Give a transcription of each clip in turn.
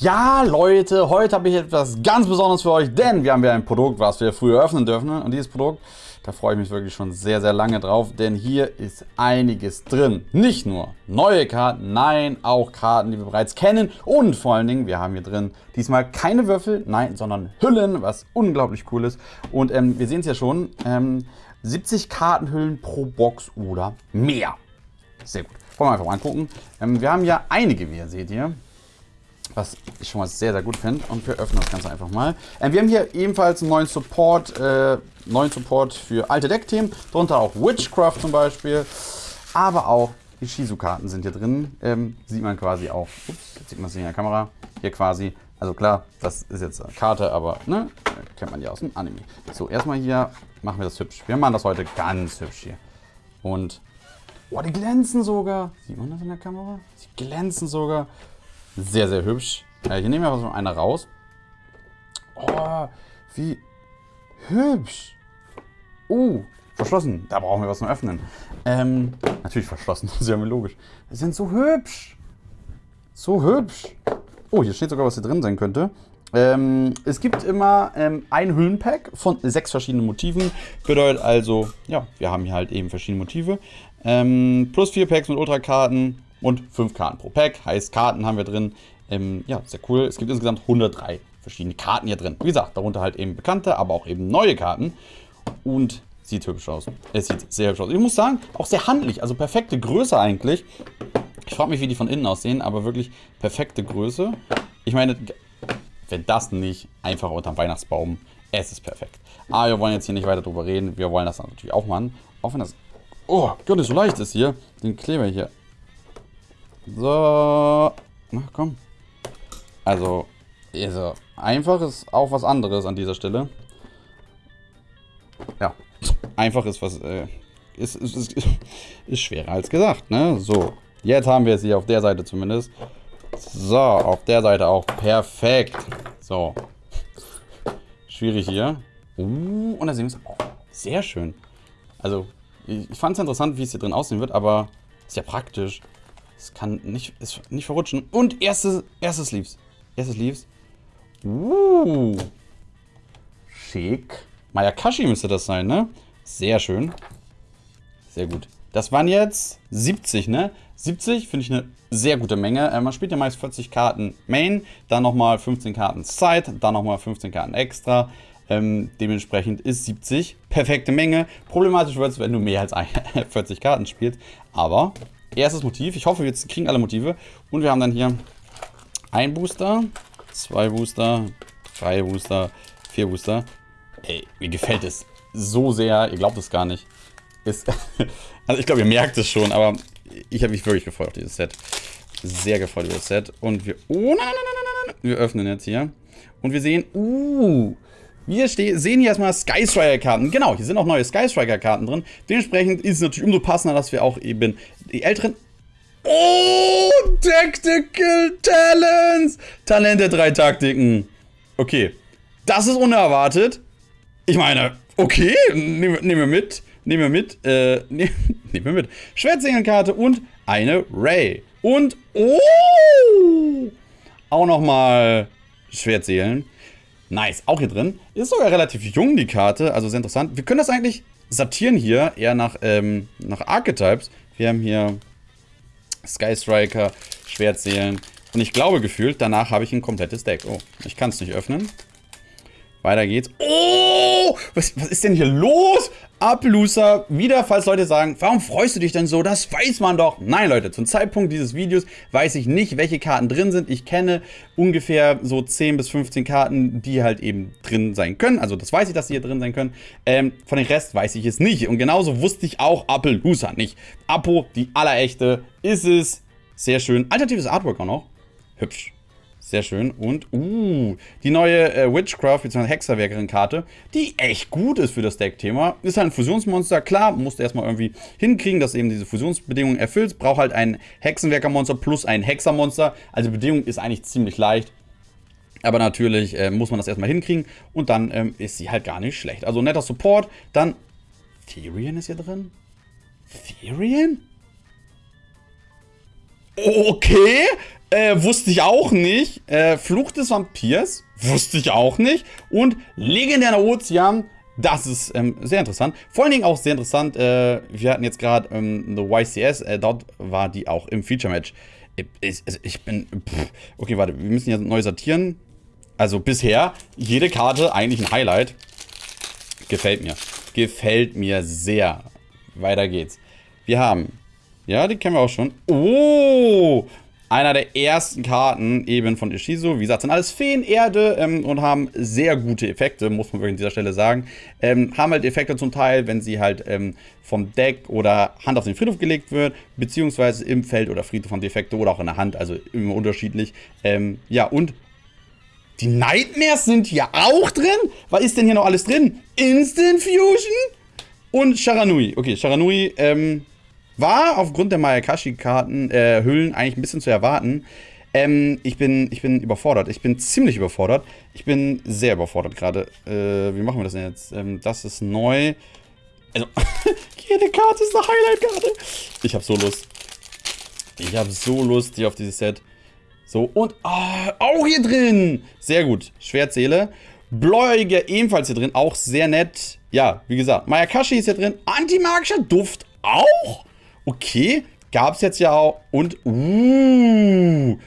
Ja, Leute, heute habe ich etwas ganz Besonderes für euch, denn wir haben ja ein Produkt, was wir früher öffnen dürfen. Und dieses Produkt, da freue ich mich wirklich schon sehr, sehr lange drauf, denn hier ist einiges drin. Nicht nur neue Karten, nein, auch Karten, die wir bereits kennen. Und vor allen Dingen, wir haben hier drin diesmal keine Würfel, nein, sondern Hüllen, was unglaublich cool ist. Und ähm, wir sehen es ja schon, ähm, 70 Kartenhüllen pro Box oder mehr. Sehr gut. Wollen wir einfach mal angucken. Ähm, wir haben ja einige, wie ihr seht hier was ich schon mal sehr, sehr gut finde. Und wir öffnen das Ganze einfach mal. Ähm, wir haben hier ebenfalls einen neuen Support, äh, neuen Support für alte Deckthemen. Darunter auch Witchcraft zum Beispiel. Aber auch die Shizu-Karten sind hier drin. Ähm, sieht man quasi auch. Ups, jetzt sieht man es in der Kamera. Hier quasi. Also klar, das ist jetzt eine Karte, aber ne, kennt man ja aus dem Anime. So, erstmal hier machen wir das hübsch. Wir machen das heute ganz hübsch hier. Und, oh, die glänzen sogar. Sieht man das in der Kamera? Die glänzen sogar. Sehr, sehr hübsch. Äh, hier nehmen wir mal so eine raus. Oh, wie hübsch. Oh, verschlossen. Da brauchen wir was zum Öffnen. Ähm, natürlich verschlossen, das ist ja logisch. Die sind so hübsch. So hübsch. Oh, hier steht sogar, was hier drin sein könnte. Ähm, es gibt immer ähm, ein Hüllenpack von sechs verschiedenen Motiven. Bedeutet also, ja, wir haben hier halt eben verschiedene Motive. Ähm, plus vier Packs mit Ultrakarten, und 5 Karten pro Pack. Heißt, Karten haben wir drin. Ähm, ja, sehr cool. Es gibt insgesamt 103 verschiedene Karten hier drin. Wie gesagt, darunter halt eben bekannte, aber auch eben neue Karten. Und sieht hübsch aus. Es sieht sehr hübsch aus. Ich muss sagen, auch sehr handlich. Also perfekte Größe eigentlich. Ich frage mich, wie die von innen aussehen, aber wirklich perfekte Größe. Ich meine, wenn das nicht einfach unterm Weihnachtsbaum, es ist perfekt. Aber wir wollen jetzt hier nicht weiter drüber reden. Wir wollen das natürlich auch machen. Auch wenn das, oh Gott, so leicht ist hier, den Kleber hier so. Na komm. Also, also, einfach ist auch was anderes an dieser Stelle. Ja, einfach ist was, äh, ist, ist, ist, ist schwerer als gesagt, ne? So, jetzt haben wir es hier auf der Seite zumindest. So, auf der Seite auch. Perfekt. So. Schwierig hier. Uh, und da sehen wir es. Oh, sehr schön. Also, ich, ich fand es interessant, wie es hier drin aussehen wird, aber ist ja praktisch. Es kann nicht, ist nicht verrutschen. Und erste, erste Sleeves. Erste Sleeves. Uh. Schick. Mayakashi müsste das sein, ne? Sehr schön. Sehr gut. Das waren jetzt 70, ne? 70 finde ich eine sehr gute Menge. Äh, man spielt ja meist 40 Karten Main, dann nochmal 15 Karten Side, dann nochmal 15 Karten extra. Ähm, dementsprechend ist 70 perfekte Menge. Problematisch wird es, wenn du mehr als 40 Karten spielst. Aber erstes Motiv. Ich hoffe, wir kriegen alle Motive. Und wir haben dann hier ein Booster, zwei Booster, drei Booster, vier Booster. Ey, mir gefällt es so sehr. Ihr glaubt es gar nicht. Ist also ich glaube, ihr merkt es schon, aber ich habe mich wirklich gefreut auf dieses Set. Sehr gefreut über das Set. Und wir... Oh, nein, nein, nein, nein, nein. Wir öffnen jetzt hier. Und wir sehen... Uh, wir sehen hier erstmal Sky Striker-Karten. Genau, hier sind auch neue Sky Striker-Karten drin. Dementsprechend ist es natürlich umso passender, dass wir auch eben die älteren... Oh, Tactical Talents! Talente drei Taktiken. Okay, das ist unerwartet. Ich meine, okay, nehmen nehm wir mit. Nehmen wir mit. Äh, nehmen nehm wir mit. Schwertsingelkarte und eine Ray. Und, oh! Auch nochmal Schwertseelen. Nice, auch hier drin. Ist sogar relativ jung, die Karte, also sehr interessant. Wir können das eigentlich sortieren hier, eher nach, ähm, nach Archetypes. Wir haben hier Sky Striker, Schwertseelen. Und ich glaube gefühlt, danach habe ich ein komplettes Deck. Oh, ich kann es nicht öffnen. Weiter geht's. Oh, was, was ist denn hier los? Appaloosa, wieder, falls Leute sagen, warum freust du dich denn so? Das weiß man doch. Nein, Leute, zum Zeitpunkt dieses Videos weiß ich nicht, welche Karten drin sind. Ich kenne ungefähr so 10 bis 15 Karten, die halt eben drin sein können. Also das weiß ich, dass die hier drin sein können. Ähm, von den Rest weiß ich es nicht. Und genauso wusste ich auch Appaloosa nicht. Apo, die allerechte, ist es. Sehr schön. Alternatives Artwork auch noch. Hübsch. Sehr schön. Und, uh, die neue äh, Witchcraft bzw. Hexerwerkerin-Karte, die echt gut ist für das Deck-Thema. Ist halt ein Fusionsmonster. Klar, musst du erstmal irgendwie hinkriegen, dass eben diese Fusionsbedingungen erfüllt. Braucht halt ein Hexenwerkermonster plus ein Hexermonster. Also die Bedingung ist eigentlich ziemlich leicht. Aber natürlich äh, muss man das erstmal hinkriegen und dann ähm, ist sie halt gar nicht schlecht. Also netter Support. Dann, Therian ist hier drin? Therian? Okay, Äh, wusste ich auch nicht. Äh, Fluch des Vampirs. Wusste ich auch nicht. Und legendärer Ozean. Das ist ähm, sehr interessant. Vor allen Dingen auch sehr interessant. Äh, wir hatten jetzt gerade ähm, eine YCS. Äh, dort war die auch im Feature-Match. Ich, also ich, bin... Pff. Okay, warte. Wir müssen ja neu sortieren. Also bisher jede Karte eigentlich ein Highlight. Gefällt mir. Gefällt mir sehr. Weiter geht's. Wir haben... Ja, die kennen wir auch schon. Oh! Einer der ersten Karten eben von Ishizu. Wie gesagt, sind alles Feen, Erde ähm, und haben sehr gute Effekte, muss man wirklich an dieser Stelle sagen. Ähm, haben halt Effekte zum Teil, wenn sie halt ähm, vom Deck oder Hand auf den Friedhof gelegt wird, beziehungsweise im Feld oder Friedhof haben die Effekte oder auch in der Hand, also immer unterschiedlich. Ähm, ja, und die Nightmares sind hier auch drin? Was ist denn hier noch alles drin? Instant Fusion und Sharanui. Okay, Sharanui, ähm, war aufgrund der Mayakashi-Karten, äh, Hüllen eigentlich ein bisschen zu erwarten. Ähm, ich bin, ich bin überfordert. Ich bin ziemlich überfordert. Ich bin sehr überfordert gerade. Äh, wie machen wir das denn jetzt? Ähm, das ist neu. Also, jede Karte ist eine Highlight-Karte. Ich habe so Lust. Ich habe so Lust hier auf dieses Set. So, und oh, auch hier drin. Sehr gut. Schwertseele. Bläuige ebenfalls hier drin. Auch sehr nett. Ja, wie gesagt, Mayakashi ist hier drin. Antimagischer Duft auch. Okay, gab es jetzt ja auch. Und, uh,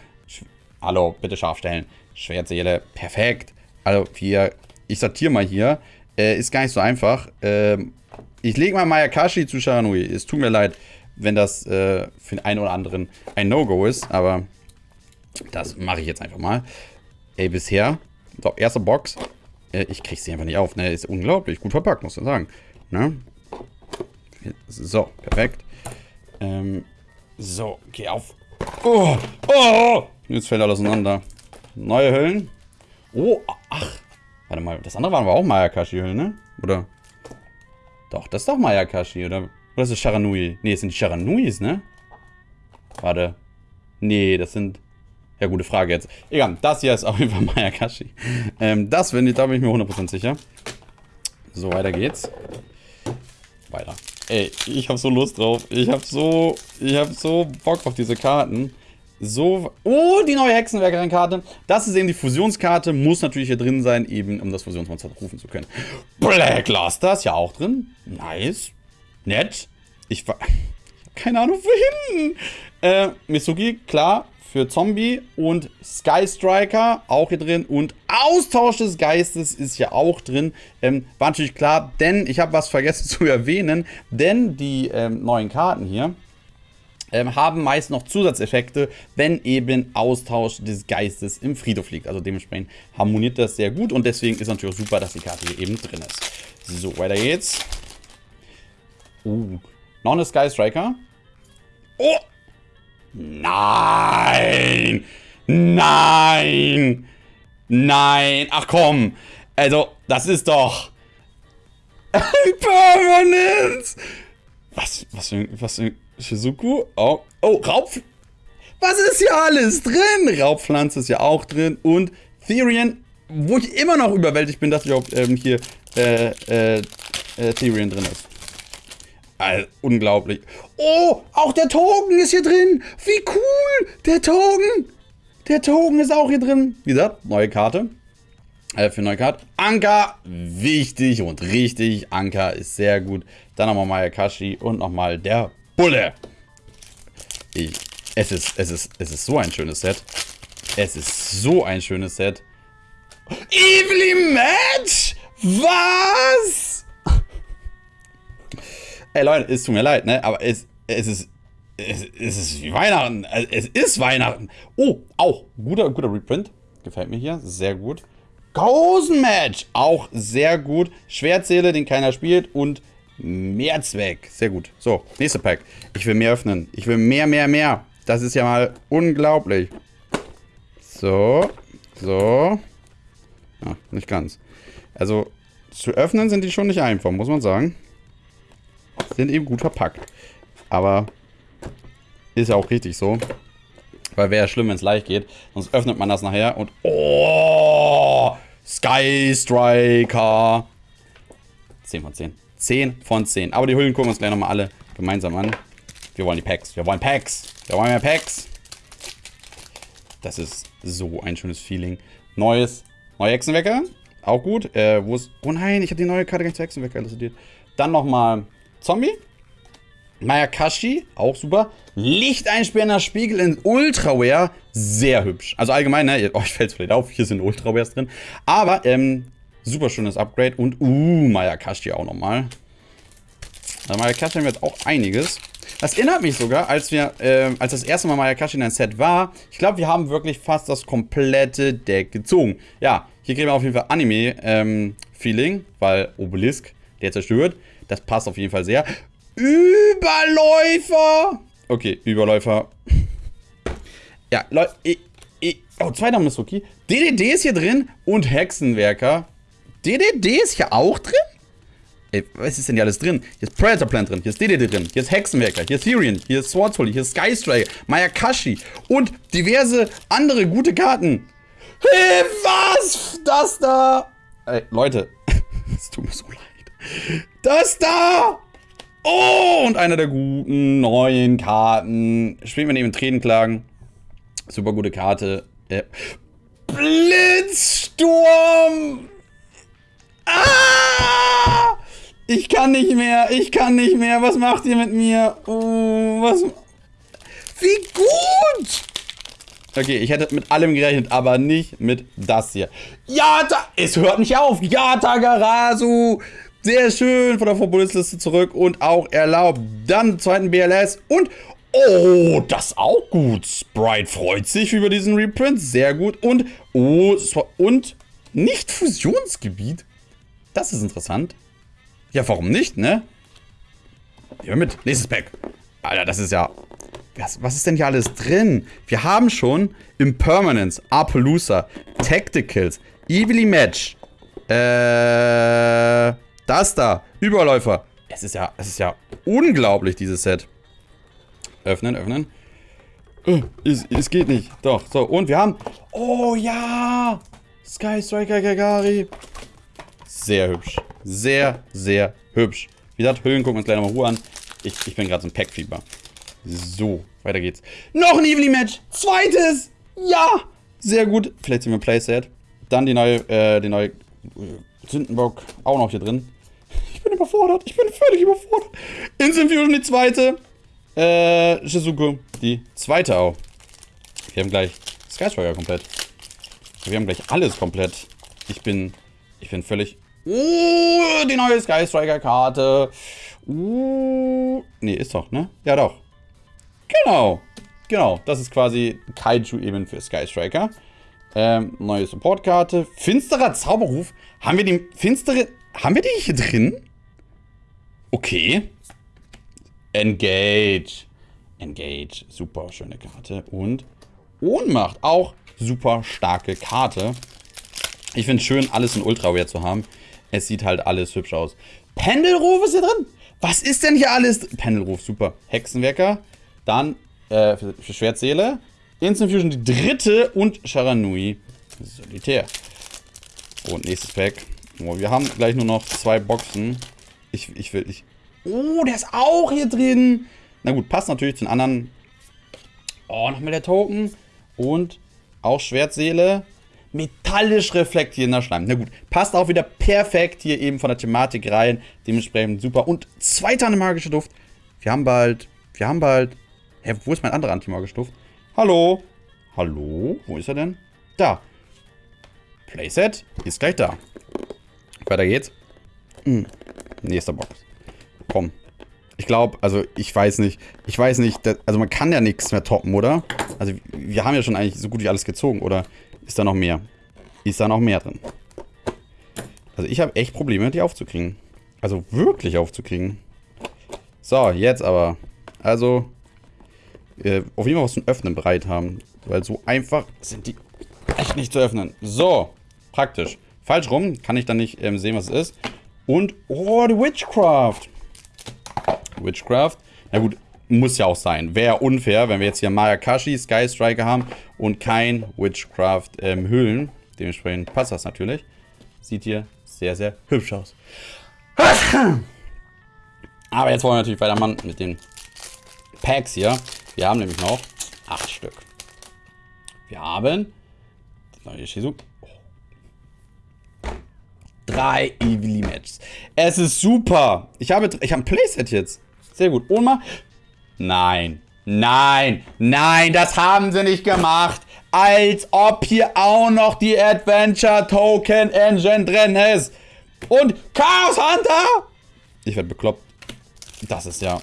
hallo, bitte scharf stellen. Schwertseele, perfekt. Also hier, ich sortiere mal hier. Äh, ist gar nicht so einfach. Ähm, ich lege mal Mayakashi zu Sharanui. Es tut mir leid, wenn das äh, für den einen oder anderen ein No-Go ist, aber das mache ich jetzt einfach mal. Ey, bisher, so, erste Box. Äh, ich kriege sie einfach nicht auf, ne? Ist unglaublich gut verpackt, muss man sagen. Ne? So, perfekt. Ähm, so, geh auf. Oh, oh, jetzt fällt alles auseinander. Neue Hüllen. Oh, ach. Warte mal, das andere waren aber auch Mayakashi-Hüllen, ne? Oder? Doch, das ist doch Mayakashi, oder? Oder ist das Sharanui? Ne, das sind die Sharanuis, ne? Warte. Nee, das sind... Ja, gute Frage jetzt. Egal, das hier ist auf jeden Fall Mayakashi. Ähm, das, wenn ich, da bin ich mir 100% sicher. So, weiter geht's. Weiter. Ey, ich hab so Lust drauf. Ich hab so, ich hab so Bock auf diese Karten. So, oh, die neue Hexenwerkerin-Karte. Das ist eben die Fusionskarte. Muss natürlich hier drin sein, eben um das Fusionsmonster rufen zu können. Blackluster ist ja auch drin. Nice. Nett. Ich war... Keine Ahnung, wohin. Äh, Misugi, klar für Zombie und Sky Striker auch hier drin und Austausch des Geistes ist ja auch drin. Ähm, war natürlich klar, denn ich habe was vergessen zu erwähnen, denn die ähm, neuen Karten hier ähm, haben meist noch Zusatzeffekte, wenn eben Austausch des Geistes im Friedhof liegt. Also dementsprechend harmoniert das sehr gut und deswegen ist natürlich super, dass die Karte hier eben drin ist. So, weiter geht's. Uh, noch eine Sky Striker. Oh, Nein! Nein! Nein! Ach komm! Also, das ist doch... Permanence! Was, was für, was für Shizuku? Oh, oh, Raub... Was ist hier alles drin? Raubpflanze ist ja auch drin und Therian, wo ich immer noch überwältigt bin, dass auch ähm, hier äh, äh, äh, Therian drin ist. Also, unglaublich. Oh, auch der Token ist hier drin. Wie cool. Der Token. Der Token ist auch hier drin. Wie gesagt, neue Karte. Äh, für neue Karte. Anker, wichtig und richtig. Anker ist sehr gut. Dann nochmal Mayakashi und nochmal der Bulle. Ich, es ist, es ist, es ist so ein schönes Set. Es ist so ein schönes Set. Evelyn Match? Was? Ey Leute, es tut mir leid, ne? Aber es, es ist. Es, es ist wie Weihnachten. Es ist Weihnachten. Oh, auch. Guter, guter Reprint. Gefällt mir hier. Sehr gut. Gosen Match. Auch sehr gut. Schwertseele, den keiner spielt. Und Mehrzweck. Sehr gut. So, nächste Pack. Ich will mehr öffnen. Ich will mehr, mehr, mehr. Das ist ja mal unglaublich. So. So. Ah, nicht ganz. Also, zu öffnen sind die schon nicht einfach, muss man sagen sind eben gut verpackt. Aber ist ja auch richtig so. Weil wäre ja schlimm, wenn es leicht geht. Sonst öffnet man das nachher und... Oh! Sky Striker! 10 von 10. 10 von 10. Aber die Hüllen gucken wir uns gleich nochmal alle gemeinsam an. Wir wollen die Packs. Wir wollen Packs. Wir wollen mehr Packs. Das ist so ein schönes Feeling. Neues, neue Hexenwecker. Auch gut. Äh, wo ist... Oh nein, ich habe die neue Karte gar nicht zu Hexenwecker installiert. Dann nochmal Zombie. Mayakashi, auch super. Lichteinsperrender Spiegel in Ultraware, sehr hübsch. Also allgemein, ne, oh, ich fällt's vielleicht auf, hier sind Ultrawares drin. Aber, ähm, super schönes Upgrade. Und, uh, Mayakashi auch nochmal. Also Mayakashi haben wir jetzt auch einiges. Das erinnert mich sogar, als wir, äh, als das erste Mal Mayakashi in ein Set war, ich glaube, wir haben wirklich fast das komplette Deck gezogen. Ja, hier kriegen wir auf jeden Fall Anime-Feeling, ähm, weil Obelisk, der zerstört. Das passt auf jeden Fall sehr. Überläufer! Okay, Überläufer. Ja, Leute, oh, zweiter Missuki. DDD ist hier drin und Hexenwerker. DDD ist hier auch drin? Ey, was ist denn hier alles drin? Hier ist Predator Plant drin, hier ist DDD drin, hier ist Hexenwerker, hier ist Therian, hier ist Swordsholy, hier ist Skystriker, Mayakashi und diverse andere gute Karten. Hey, was? Das da? Ey, Leute, es tut mir so. Das da! Oh, und einer der guten neuen Karten. Spielen wir neben Tränenklagen. Super gute Karte. Äh, Blitzsturm! Ah! Ich kann nicht mehr, ich kann nicht mehr. Was macht ihr mit mir? Oh, was... Wie gut! Okay, ich hätte mit allem gerechnet, aber nicht mit das hier. Ja, da, es hört nicht auf. Ja, Tagarasu. Sehr schön von der Verbundesliste zurück und auch erlaubt. Dann zweiten BLS und... Oh, das auch gut. Sprite freut sich über diesen Reprint. Sehr gut. Und... Oh, und... Nicht Fusionsgebiet? Das ist interessant. Ja, warum nicht, ne? Ja, mit. Nächstes Pack. Alter, das ist ja... Was, was ist denn hier alles drin? Wir haben schon Impermanence, Apaloosa, Tacticals, Evilly Match, äh... Das da. Überläufer. Es ist ja, es ist ja unglaublich, dieses Set. Öffnen, öffnen. Oh, es, es geht nicht. Doch, so. Und wir haben... Oh, ja! Sky Striker Gagari. Sehr hübsch. Sehr, sehr hübsch. Wie gesagt, Hüllen gucken wir uns gleich nochmal Ruhe an. Ich, ich bin gerade so ein Packfieber. So, weiter geht's. Noch ein Evening Match. Zweites. Ja. Sehr gut. Vielleicht sind wir Playset. Dann die neue, äh, die neue äh, Sündenbock auch noch hier drin. Überfordert. Ich bin völlig überfordert. Instant Fusion die zweite. Äh, Shizuku die zweite auch. Wir haben gleich Sky Striker komplett. Wir haben gleich alles komplett. Ich bin, ich bin völlig... Uh, die neue Sky Striker Karte. Uh, nee, ist doch, ne? Ja, doch. Genau. Genau, das ist quasi Kaiju eben für Sky Striker. Ähm, neue Supportkarte. Finsterer Zauberruf. Haben wir die finstere... Haben wir die hier drin? Okay. Engage. Engage. Super schöne Karte. Und Ohnmacht. Auch super starke Karte. Ich finde es schön, alles in Ultraware zu haben. Es sieht halt alles hübsch aus. Pendelruf ist hier drin. Was ist denn hier alles? Pendelruf, super. Hexenwerker. Dann äh, für, für Schwertseele. Instant Fusion die dritte und Sharanui Solitär. Und nächstes Pack. Oh, wir haben gleich nur noch zwei Boxen. Ich, ich will, ich... Oh, der ist auch hier drin. Na gut, passt natürlich zu den anderen. Oh, nochmal der Token. Und auch Schwertseele. Metallisch reflektierender Schleim. Na gut, passt auch wieder perfekt hier eben von der Thematik rein. Dementsprechend super. Und zweiter magische Duft. Wir haben bald, wir haben bald... Hä, wo ist mein anderer antimagischer Duft? Hallo? Hallo? Wo ist er denn? Da. Playset ist gleich da. Weiter geht's. Hm. Nächster Box. Komm. Ich glaube, also ich weiß nicht. Ich weiß nicht, dass, also man kann ja nichts mehr toppen, oder? Also wir haben ja schon eigentlich so gut wie alles gezogen, oder ist da noch mehr? Ist da noch mehr drin? Also ich habe echt Probleme, die aufzukriegen. Also wirklich aufzukriegen. So, jetzt aber. Also, äh, auf jeden Fall was zum Öffnen bereit haben. Weil so einfach sind die echt nicht zu öffnen. So, praktisch. Falsch rum, kann ich dann nicht ähm, sehen, was es ist. Und, oh, die Witchcraft. Witchcraft. Na gut, muss ja auch sein. Wäre unfair, wenn wir jetzt hier Mayakashi, Sky Striker haben und kein Witchcraft ähm, Hüllen. Dementsprechend passt das natürlich. Sieht hier sehr, sehr hübsch aus. Aber jetzt wollen wir natürlich weitermachen mit den Packs hier. Wir haben nämlich noch acht Stück. Wir haben neue Shizu. Drei Evely Matches. Es ist super. Ich habe, ich habe ein Playset jetzt. Sehr gut. Oma. Nein. Nein. Nein, das haben sie nicht gemacht. Als ob hier auch noch die Adventure Token Engine drin ist. Und Chaos Hunter. Ich werde bekloppt. Das ist ja...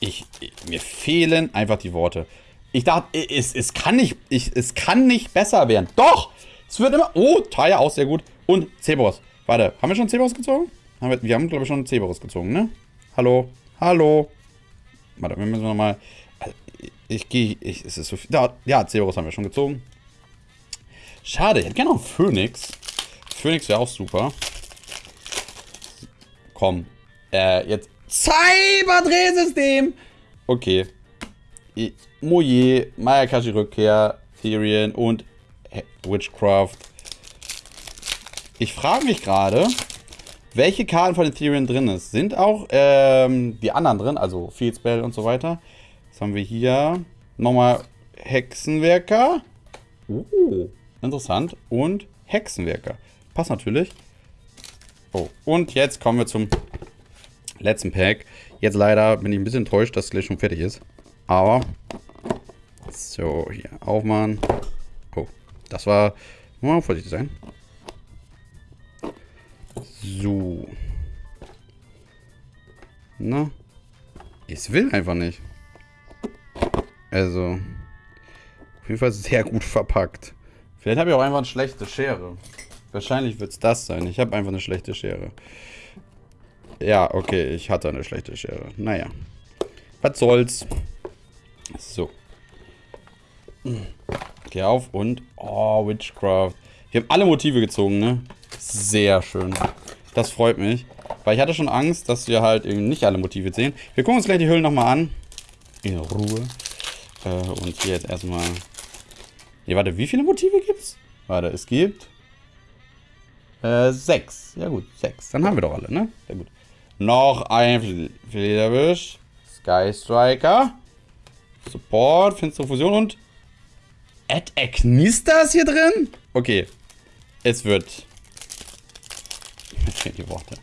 Ich, mir fehlen einfach die Worte. Ich dachte, es, es, kann nicht, ich, es kann nicht besser werden. Doch! Es wird immer... Oh, Taya auch sehr gut. Und Cerberus. Warte, haben wir schon Cerberus gezogen? Haben wir, wir haben, glaube ich, schon Cerberus gezogen, ne? Hallo? Hallo? Warte, wir müssen nochmal... Ich gehe... Ich, es ist so viel... Da, ja, Cerberus haben wir schon gezogen. Schade, ich hätte gerne noch einen Phoenix. Phoenix wäre auch super. Komm. Äh, jetzt... Cyberdrehsystem! Okay. Moje, Mayakashi Rückkehr, Therian und Witchcraft. Ich frage mich gerade, welche Karten von den Therian drin ist. Sind auch ähm, die anderen drin, also Field Spell und so weiter. Was haben wir hier? Nochmal Hexenwerker. Oh, interessant. Und Hexenwerker. Passt natürlich. Oh, und jetzt kommen wir zum letzten Pack. Jetzt leider bin ich ein bisschen enttäuscht, dass es gleich schon fertig ist. Aber, so, hier aufmachen. Oh, das war, mal vorsichtig sein. So. Na, es will einfach nicht. Also, auf jeden Fall sehr gut verpackt. Vielleicht habe ich auch einfach eine schlechte Schere. Wahrscheinlich wird es das sein. Ich habe einfach eine schlechte Schere. Ja, okay, ich hatte eine schlechte Schere. Naja. Was soll's. So. Geh auf und... Oh, Witchcraft. Wir haben alle Motive gezogen, ne? Sehr schön. Das freut mich. Weil ich hatte schon Angst, dass wir halt eben nicht alle Motive sehen. Wir gucken uns gleich die Hüllen nochmal an. In Ruhe. Äh, und hier jetzt erstmal... Ne, warte, wie viele Motive gibt's? Warte, es gibt... Äh, sechs. Ja gut, sechs. Dann haben wir doch alle, ne? Sehr gut. Noch ein Flederwisch. Sky Striker. Support, finstere Fusion und Ad Agnista ist hier drin? Okay. Es wird. Mir die Worte.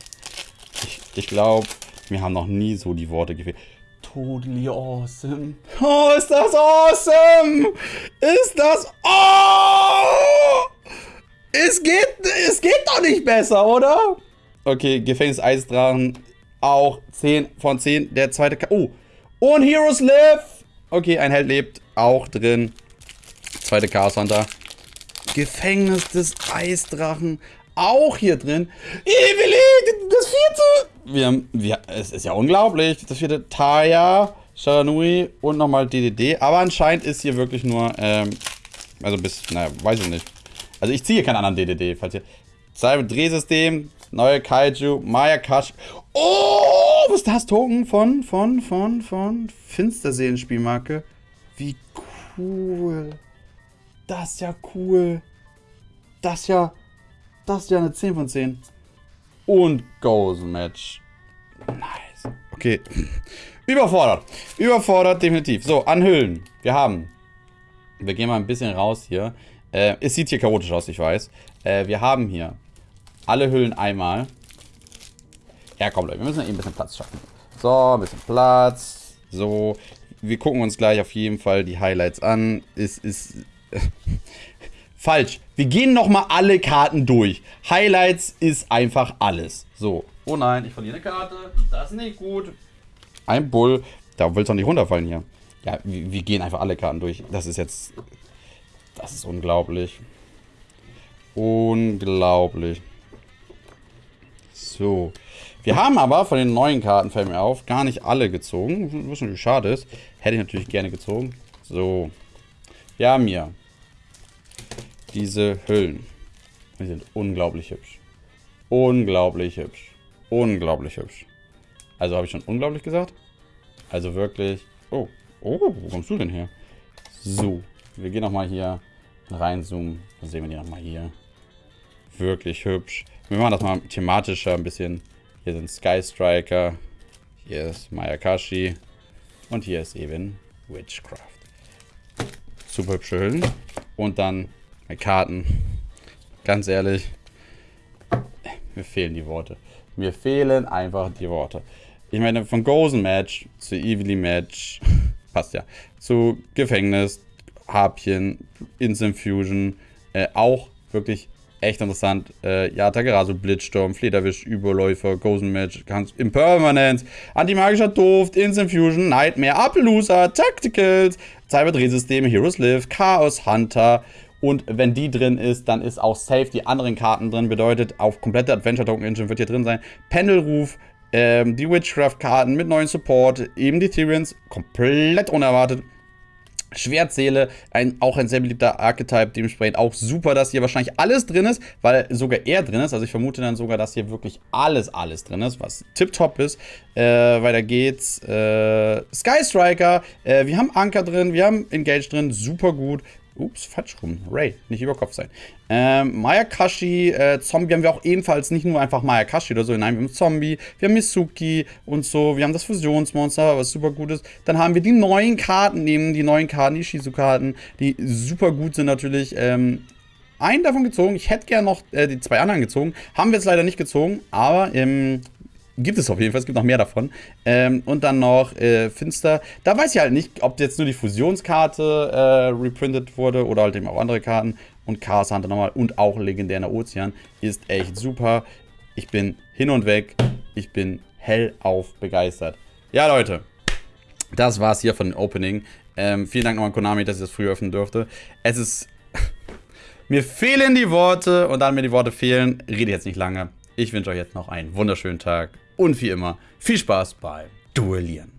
Ich, ich glaube, mir haben noch nie so die Worte gefehlt. Totally awesome. Oh, ist das awesome! Ist das... Oh! Es geht, es geht doch nicht besser, oder? Okay, Gefängnis Eisdrachen auch 10 von 10. Der zweite... Ka oh. Und Heroes Live. Okay, ein Held lebt. Auch drin. Zweite Chaos Hunter. Gefängnis des Eisdrachen. Auch hier drin. Evelyn, das vierte. Wir wir, es ist ja unglaublich. Das vierte Taya, Sharanui und nochmal DDD. Aber anscheinend ist hier wirklich nur, ähm, also bis, naja, weiß ich nicht. Also ich ziehe keinen anderen DDD, falls ihr... Cyber Drehsystem, neue Kaiju, Maya Kash. Oh, was ist das? Token von, von, von, von Finsterseelen-Spielmarke. Wie cool. Das ist ja cool. Das ist ja, das ist ja eine 10 von 10. Und Goes Match. Nice. Okay. Überfordert. Überfordert, definitiv. So, anhüllen. Wir haben. Wir gehen mal ein bisschen raus hier. Äh, es sieht hier chaotisch aus, ich weiß. Äh, wir haben hier alle Hüllen einmal. Ja, komm Leute, wir müssen eben ein bisschen Platz schaffen. So, ein bisschen Platz. So, wir gucken uns gleich auf jeden Fall die Highlights an. Es ist... Falsch. Wir gehen nochmal alle Karten durch. Highlights ist einfach alles. So. Oh nein, ich verliere eine Karte. Das ist nicht gut. Ein Bull. Da willst du doch nicht runterfallen hier. Ja, wir, wir gehen einfach alle Karten durch. Das ist jetzt... Das ist unglaublich. Unglaublich. So. Wir haben aber von den neuen Karten, fällt mir auf, gar nicht alle gezogen. Was natürlich schade ist. Hätte ich natürlich gerne gezogen. So. Wir haben hier diese Hüllen. Die sind unglaublich hübsch. Unglaublich hübsch. Unglaublich hübsch. Also habe ich schon unglaublich gesagt? Also wirklich... Oh, oh, wo kommst du denn her? So, wir gehen nochmal hier reinzoomen. Dann sehen wir die nochmal hier. Wirklich hübsch. Wir machen das mal thematischer ein bisschen. Hier sind Sky Striker. Hier ist Mayakashi. Und hier ist eben Witchcraft. Super hübsche Hüllen. Und dann Karten. Ganz ehrlich, mir fehlen die Worte. Mir fehlen einfach die Worte. Ich meine, von Gozen Match zu Evilly Match, passt ja, zu Gefängnis, Harpien, Instant Fusion, äh, auch wirklich echt interessant. Äh, ja, Tagarasu, Blitzsturm, Flederwisch, Überläufer, Gozen Match, Impermanence, Antimagischer Duft, Instant Fusion, Nightmare, Appaloosa, Tacticals, Cyberdrehsysteme, Heroes Live, Chaos Hunter, und wenn die drin ist, dann ist auch safe die anderen Karten drin. Bedeutet, auf komplette Adventure Token Engine wird hier drin sein. Pendelruf, ähm, die Witchcraft-Karten mit neuen Support, eben die Tyrians, komplett unerwartet. Schwertseele, ein, auch ein sehr beliebter Archetype, dementsprechend auch super, dass hier wahrscheinlich alles drin ist, weil sogar er drin ist. Also ich vermute dann sogar, dass hier wirklich alles, alles drin ist, was tipptopp ist. Äh, weiter geht's. Äh, Sky Striker, äh, wir haben Anker drin, wir haben Engage drin, super gut. Ups, falsch rum. Ray, nicht über Kopf sein. Ähm, Mayakashi, äh, Zombie haben wir auch ebenfalls nicht nur einfach Mayakashi oder so. Nein, wir haben Zombie, wir haben Misuki und so. Wir haben das Fusionsmonster, was super gut ist. Dann haben wir die neuen Karten, nehmen die neuen Karten, die Shizu-Karten, die super gut sind natürlich. Ähm, einen davon gezogen. Ich hätte gerne noch äh, die zwei anderen gezogen. Haben wir jetzt leider nicht gezogen, aber ähm, Gibt es auf jeden Fall, es gibt noch mehr davon. Ähm, und dann noch äh, Finster. Da weiß ich halt nicht, ob jetzt nur die Fusionskarte äh, reprintet wurde oder halt eben auch andere Karten. Und Chaos Hunter nochmal und auch legendärer Ozean ist echt super. Ich bin hin und weg. Ich bin hellauf begeistert. Ja, Leute. Das war's hier von dem Opening. Ähm, vielen Dank nochmal an Konami, dass ich das früh öffnen durfte. Es ist... mir fehlen die Worte und da mir die Worte fehlen, rede jetzt nicht lange. Ich wünsche euch jetzt noch einen wunderschönen Tag und wie immer viel Spaß beim Duellieren.